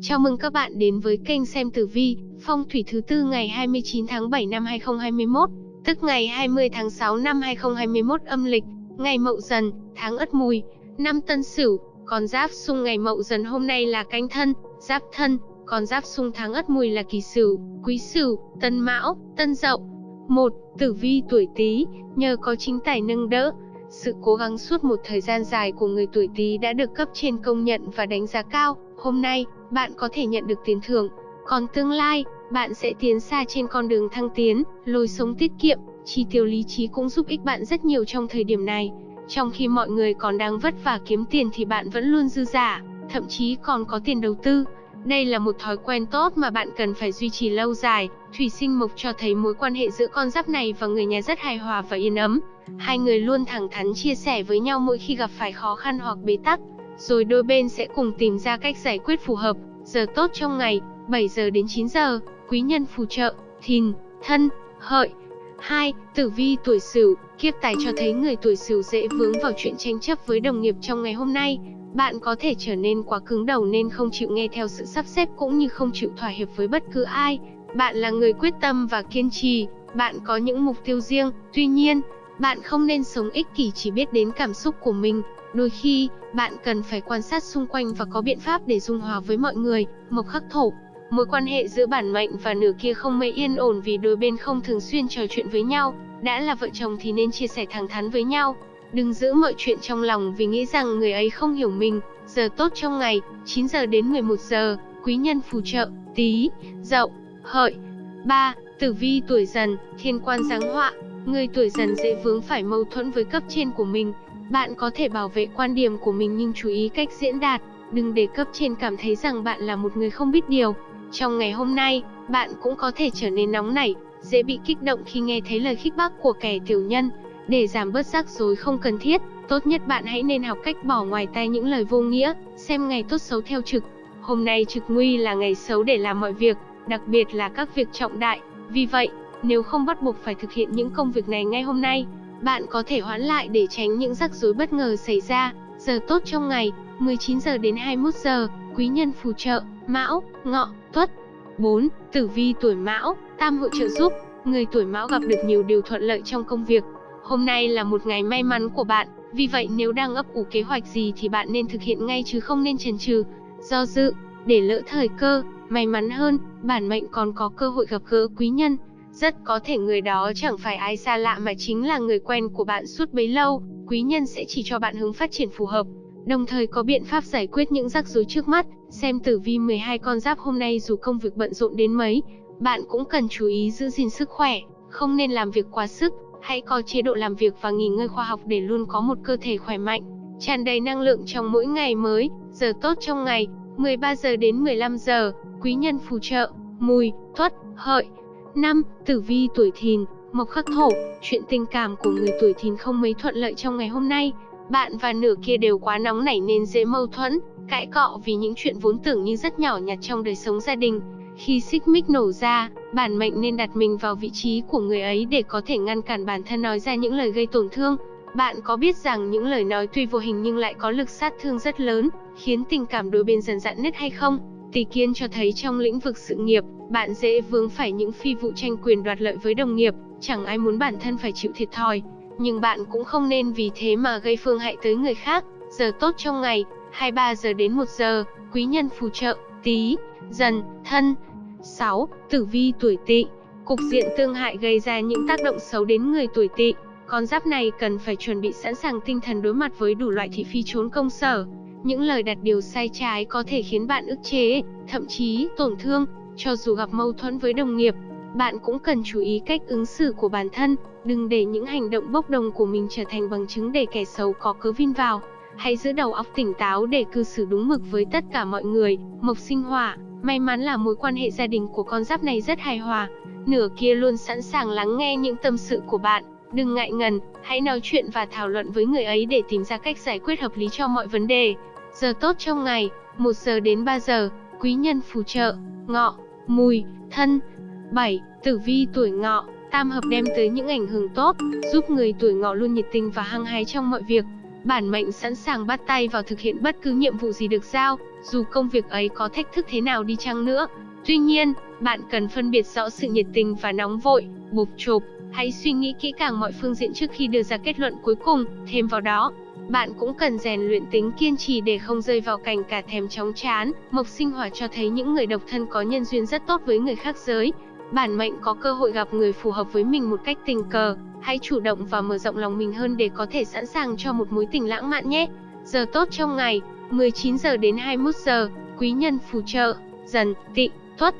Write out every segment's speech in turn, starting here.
Chào mừng các bạn đến với kênh xem tử vi, phong thủy thứ tư ngày 29 tháng 7 năm 2021, tức ngày 20 tháng 6 năm 2021 âm lịch, ngày Mậu Dần, tháng Ất Mùi, năm Tân Sửu, còn giáp xung ngày Mậu Dần hôm nay là Canh Thân, Giáp Thân, còn giáp xung tháng Ất Mùi là Kỷ Sửu, Quý Sửu, Tân Mão, Tân Dậu. Một, Tử vi tuổi Tý, nhờ có chính tài nâng đỡ, sự cố gắng suốt một thời gian dài của người tuổi Tý đã được cấp trên công nhận và đánh giá cao. Hôm nay, bạn có thể nhận được tiền thưởng, còn tương lai, bạn sẽ tiến xa trên con đường thăng tiến, lối sống tiết kiệm, chi tiêu lý trí cũng giúp ích bạn rất nhiều trong thời điểm này. Trong khi mọi người còn đang vất vả kiếm tiền thì bạn vẫn luôn dư giả, thậm chí còn có tiền đầu tư. Đây là một thói quen tốt mà bạn cần phải duy trì lâu dài. Thủy sinh mộc cho thấy mối quan hệ giữa con giáp này và người nhà rất hài hòa và yên ấm. Hai người luôn thẳng thắn chia sẻ với nhau mỗi khi gặp phải khó khăn hoặc bế tắc, rồi đôi bên sẽ cùng tìm ra cách giải quyết phù hợp. Giờ tốt trong ngày, 7 giờ đến 9 giờ, quý nhân phù trợ, thìn, thân, hợi. 2. Tử vi tuổi Sửu, kiếp tài cho thấy người tuổi Sửu dễ vướng vào chuyện tranh chấp với đồng nghiệp trong ngày hôm nay. Bạn có thể trở nên quá cứng đầu nên không chịu nghe theo sự sắp xếp cũng như không chịu thỏa hiệp với bất cứ ai. Bạn là người quyết tâm và kiên trì, bạn có những mục tiêu riêng, tuy nhiên, bạn không nên sống ích kỷ chỉ biết đến cảm xúc của mình. Đôi khi, bạn cần phải quan sát xung quanh và có biện pháp để dung hòa với mọi người. Mộc khắc thổ, mối quan hệ giữa bản mệnh và nửa kia không mấy yên ổn vì đôi bên không thường xuyên trò chuyện với nhau. Đã là vợ chồng thì nên chia sẻ thẳng thắn với nhau. Đừng giữ mọi chuyện trong lòng vì nghĩ rằng người ấy không hiểu mình. Giờ tốt trong ngày, 9 giờ đến 11 giờ, quý nhân phù trợ, tí, dậu, hợi. 3. Tử vi tuổi dần, thiên quan giáng họa, Người tuổi dần dễ vướng phải mâu thuẫn với cấp trên của mình. Bạn có thể bảo vệ quan điểm của mình nhưng chú ý cách diễn đạt, đừng để cấp trên cảm thấy rằng bạn là một người không biết điều. Trong ngày hôm nay, bạn cũng có thể trở nên nóng nảy, dễ bị kích động khi nghe thấy lời khích bác của kẻ tiểu nhân. Để giảm bớt rắc rối không cần thiết, tốt nhất bạn hãy nên học cách bỏ ngoài tai những lời vô nghĩa, xem ngày tốt xấu theo trực. Hôm nay trực nguy là ngày xấu để làm mọi việc, đặc biệt là các việc trọng đại. Vì vậy, nếu không bắt buộc phải thực hiện những công việc này ngay hôm nay, bạn có thể hoãn lại để tránh những rắc rối bất ngờ xảy ra. Giờ tốt trong ngày, 19 giờ đến 21 giờ, quý nhân phù trợ, Mão, Ngọ, Tuất. 4. Tử vi tuổi Mão, tam hội trợ giúp, người tuổi Mão gặp được nhiều điều thuận lợi trong công việc. Hôm nay là một ngày may mắn của bạn, vì vậy nếu đang ấp ủ kế hoạch gì thì bạn nên thực hiện ngay chứ không nên chần chừ, do dự, để lỡ thời cơ. May mắn hơn, bản mệnh còn có cơ hội gặp gỡ quý nhân, rất có thể người đó chẳng phải ai xa lạ mà chính là người quen của bạn suốt bấy lâu, quý nhân sẽ chỉ cho bạn hướng phát triển phù hợp, đồng thời có biện pháp giải quyết những rắc rối trước mắt. Xem tử vi 12 con giáp hôm nay dù công việc bận rộn đến mấy, bạn cũng cần chú ý giữ gìn sức khỏe, không nên làm việc quá sức, hãy có chế độ làm việc và nghỉ ngơi khoa học để luôn có một cơ thể khỏe mạnh, tràn đầy năng lượng trong mỗi ngày mới. Giờ tốt trong ngày, 13 giờ đến 15 giờ, quý nhân phù trợ, mùi, tuất, hợi. 5. Tử vi tuổi thìn, mộc khắc thổ, chuyện tình cảm của người tuổi thìn không mấy thuận lợi trong ngày hôm nay. Bạn và nửa kia đều quá nóng nảy nên dễ mâu thuẫn, cãi cọ vì những chuyện vốn tưởng như rất nhỏ nhặt trong đời sống gia đình. Khi xích mích nổ ra, bản mệnh nên đặt mình vào vị trí của người ấy để có thể ngăn cản bản thân nói ra những lời gây tổn thương. Bạn có biết rằng những lời nói tuy vô hình nhưng lại có lực sát thương rất lớn, khiến tình cảm đôi bên dần dạn nứt hay không? Tỷ kiên cho thấy trong lĩnh vực sự nghiệp, bạn dễ vướng phải những phi vụ tranh quyền đoạt lợi với đồng nghiệp, chẳng ai muốn bản thân phải chịu thiệt thòi. Nhưng bạn cũng không nên vì thế mà gây phương hại tới người khác. Giờ tốt trong ngày, 23 giờ đến 1 giờ, quý nhân phù trợ, tí, dần, thân. 6. Tử vi tuổi tỵ Cục diện tương hại gây ra những tác động xấu đến người tuổi tỵ. Con giáp này cần phải chuẩn bị sẵn sàng tinh thần đối mặt với đủ loại thị phi trốn công sở, những lời đặt điều sai trái có thể khiến bạn ức chế, thậm chí tổn thương, cho dù gặp mâu thuẫn với đồng nghiệp. Bạn cũng cần chú ý cách ứng xử của bản thân, đừng để những hành động bốc đồng của mình trở thành bằng chứng để kẻ xấu có cớ vin vào. Hãy giữ đầu óc tỉnh táo để cư xử đúng mực với tất cả mọi người. Mộc sinh hỏa, may mắn là mối quan hệ gia đình của con giáp này rất hài hòa. Nửa kia luôn sẵn sàng lắng nghe những tâm sự của bạn. Đừng ngại ngần, hãy nói chuyện và thảo luận với người ấy để tìm ra cách giải quyết hợp lý cho mọi vấn đề. Giờ tốt trong ngày, 1 giờ đến 3 giờ, quý nhân phù trợ, ngọ, mùi, thân. 7. Tử vi tuổi ngọ, tam hợp đem tới những ảnh hưởng tốt, giúp người tuổi ngọ luôn nhiệt tình và hăng hái trong mọi việc. Bản mệnh sẵn sàng bắt tay vào thực hiện bất cứ nhiệm vụ gì được giao, dù công việc ấy có thách thức thế nào đi chăng nữa. Tuy nhiên, bạn cần phân biệt rõ sự nhiệt tình và nóng vội, bục chộp. Hãy suy nghĩ kỹ càng mọi phương diện trước khi đưa ra kết luận cuối cùng, thêm vào đó, bạn cũng cần rèn luyện tính kiên trì để không rơi vào cảnh cả thèm chóng chán. Mộc sinh hỏa cho thấy những người độc thân có nhân duyên rất tốt với người khác giới. Bản mệnh có cơ hội gặp người phù hợp với mình một cách tình cờ. Hãy chủ động và mở rộng lòng mình hơn để có thể sẵn sàng cho một mối tình lãng mạn nhé. Giờ tốt trong ngày, 19 giờ đến 21 giờ, quý nhân phù trợ, dần, tị, tuất.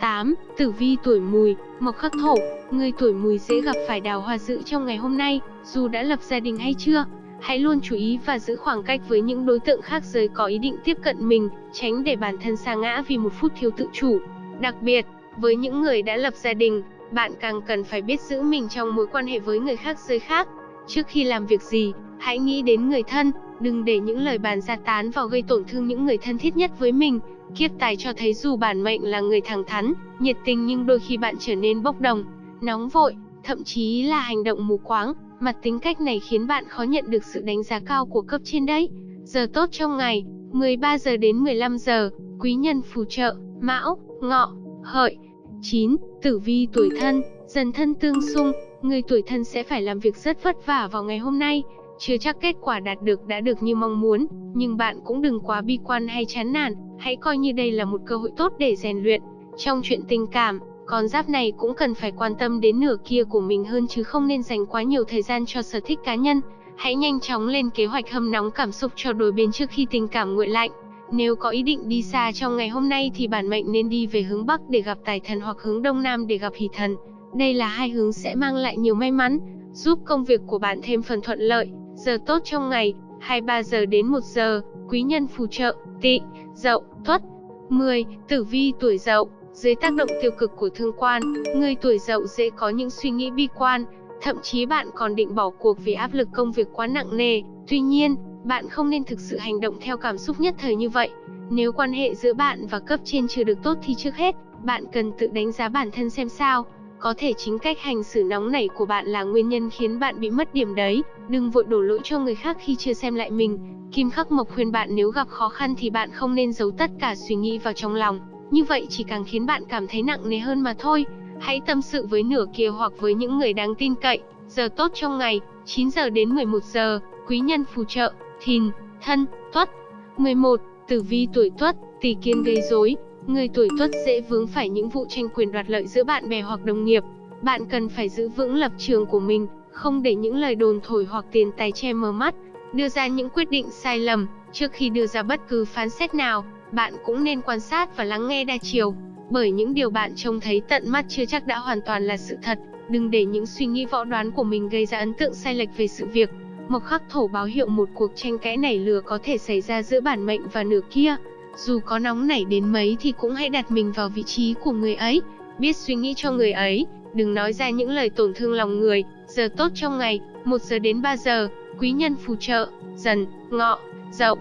8. Tử vi tuổi mùi, mộc khắc thổ, người tuổi mùi dễ gặp phải đào hoa dự trong ngày hôm nay, dù đã lập gia đình hay chưa. Hãy luôn chú ý và giữ khoảng cách với những đối tượng khác giới có ý định tiếp cận mình, tránh để bản thân sa ngã vì một phút thiếu tự chủ. Đặc biệt, với những người đã lập gia đình, bạn càng cần phải biết giữ mình trong mối quan hệ với người khác giới khác. Trước khi làm việc gì, hãy nghĩ đến người thân, đừng để những lời bàn ra tán vào gây tổn thương những người thân thiết nhất với mình. Kiếp tài cho thấy dù bản mệnh là người thẳng thắn, nhiệt tình nhưng đôi khi bạn trở nên bốc đồng, nóng vội, thậm chí là hành động mù quáng. Mặt tính cách này khiến bạn khó nhận được sự đánh giá cao của cấp trên đấy. Giờ tốt trong ngày, 13 giờ đến 15 giờ, quý nhân phù trợ, mão, ngọ, hợi. 9. Tử vi tuổi thân, dần thân tương xung, người tuổi thân sẽ phải làm việc rất vất vả vào ngày hôm nay. Chưa chắc kết quả đạt được đã được như mong muốn, nhưng bạn cũng đừng quá bi quan hay chán nản, hãy coi như đây là một cơ hội tốt để rèn luyện. Trong chuyện tình cảm, con giáp này cũng cần phải quan tâm đến nửa kia của mình hơn chứ không nên dành quá nhiều thời gian cho sở thích cá nhân. Hãy nhanh chóng lên kế hoạch hâm nóng cảm xúc cho đôi bên trước khi tình cảm nguội lạnh. Nếu có ý định đi xa trong ngày hôm nay thì bản mệnh nên đi về hướng Bắc để gặp tài thần hoặc hướng Đông Nam để gặp hỷ thần. Đây là hai hướng sẽ mang lại nhiều may mắn, giúp công việc của bạn thêm phần thuận lợi. Giờ tốt trong ngày, 23 giờ đến 1 giờ, quý nhân phù trợ, tị, dậu, tuất. 10. Tử vi tuổi dậu, dưới tác động tiêu cực của thương quan, người tuổi dậu dễ có những suy nghĩ bi quan, thậm chí bạn còn định bỏ cuộc vì áp lực công việc quá nặng nề. Tuy nhiên, bạn không nên thực sự hành động theo cảm xúc nhất thời như vậy. Nếu quan hệ giữa bạn và cấp trên chưa được tốt thì trước hết, bạn cần tự đánh giá bản thân xem sao. Có thể chính cách hành xử nóng nảy của bạn là nguyên nhân khiến bạn bị mất điểm đấy. Đừng vội đổ lỗi cho người khác khi chưa xem lại mình. Kim Khắc Mộc khuyên bạn nếu gặp khó khăn thì bạn không nên giấu tất cả suy nghĩ vào trong lòng. Như vậy chỉ càng khiến bạn cảm thấy nặng nề hơn mà thôi. Hãy tâm sự với nửa kia hoặc với những người đáng tin cậy. Giờ tốt trong ngày, 9 giờ đến 11 giờ, quý nhân phù trợ, thìn, thân, tuất. 11. Tử vi tuổi tuất, tỷ kiến gây rối. Người tuổi tuất dễ vướng phải những vụ tranh quyền đoạt lợi giữa bạn bè hoặc đồng nghiệp. Bạn cần phải giữ vững lập trường của mình, không để những lời đồn thổi hoặc tiền tài che mờ mắt, đưa ra những quyết định sai lầm. Trước khi đưa ra bất cứ phán xét nào, bạn cũng nên quan sát và lắng nghe đa chiều, bởi những điều bạn trông thấy tận mắt chưa chắc đã hoàn toàn là sự thật. Đừng để những suy nghĩ võ đoán của mình gây ra ấn tượng sai lệch về sự việc. Mộc khắc thổ báo hiệu một cuộc tranh cãi nảy lửa có thể xảy ra giữa bản mệnh và nửa kia. Dù có nóng nảy đến mấy thì cũng hãy đặt mình vào vị trí của người ấy, biết suy nghĩ cho người ấy, đừng nói ra những lời tổn thương lòng người. Giờ tốt trong ngày, 1 giờ đến 3 giờ, quý nhân phù trợ, dần, ngọ, dậu.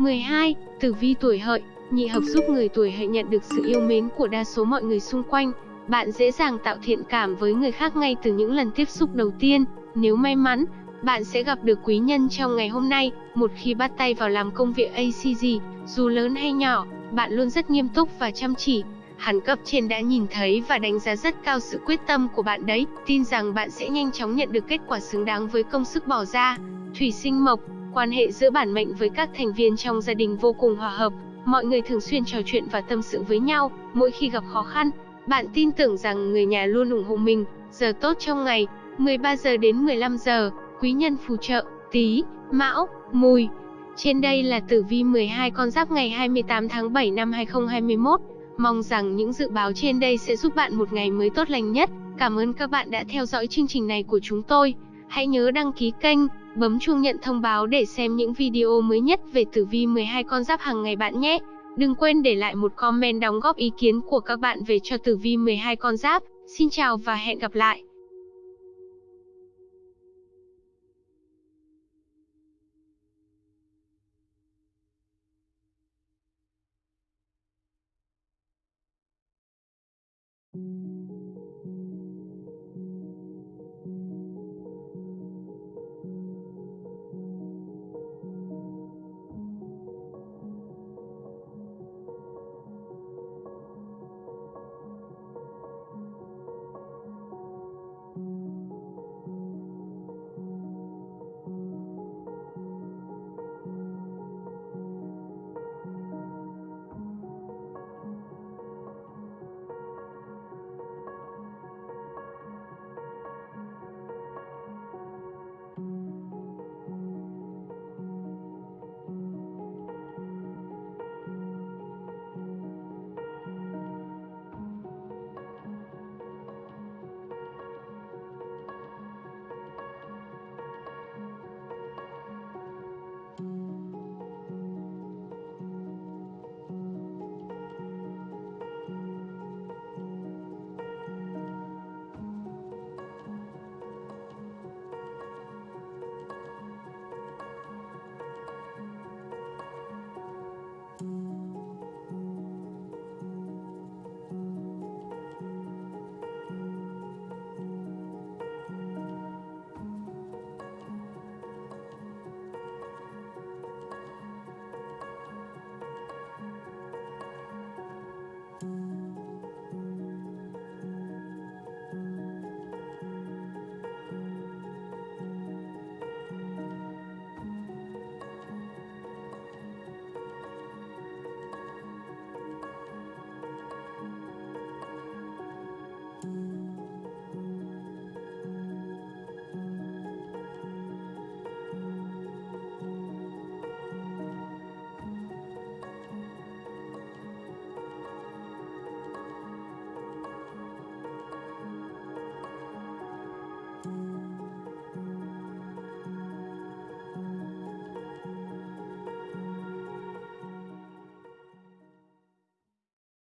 12. Tử vi tuổi hợi, nhị hợp giúp người tuổi hợi nhận được sự yêu mến của đa số mọi người xung quanh. Bạn dễ dàng tạo thiện cảm với người khác ngay từ những lần tiếp xúc đầu tiên. Nếu may mắn, bạn sẽ gặp được quý nhân trong ngày hôm nay. Một khi bắt tay vào làm công việc ACG, dù lớn hay nhỏ, bạn luôn rất nghiêm túc và chăm chỉ. Hẳn cấp trên đã nhìn thấy và đánh giá rất cao sự quyết tâm của bạn đấy. Tin rằng bạn sẽ nhanh chóng nhận được kết quả xứng đáng với công sức bỏ ra. Thủy sinh mộc, Quan hệ giữa bản mệnh với các thành viên trong gia đình vô cùng hòa hợp, mọi người thường xuyên trò chuyện và tâm sự với nhau, mỗi khi gặp khó khăn, bạn tin tưởng rằng người nhà luôn ủng hộ mình. Giờ tốt trong ngày, 13 giờ đến 15 giờ, quý nhân phù trợ, Tý, Mão, Mùi. Trên đây là tử vi 12 con giáp ngày 28 tháng 7 năm 2021. Mong rằng những dự báo trên đây sẽ giúp bạn một ngày mới tốt lành nhất. Cảm ơn các bạn đã theo dõi chương trình này của chúng tôi. Hãy nhớ đăng ký kênh, Bấm chuông nhận thông báo để xem những video mới nhất về tử vi 12 con giáp hàng ngày bạn nhé. Đừng quên để lại một comment đóng góp ý kiến của các bạn về cho tử vi 12 con giáp. Xin chào và hẹn gặp lại.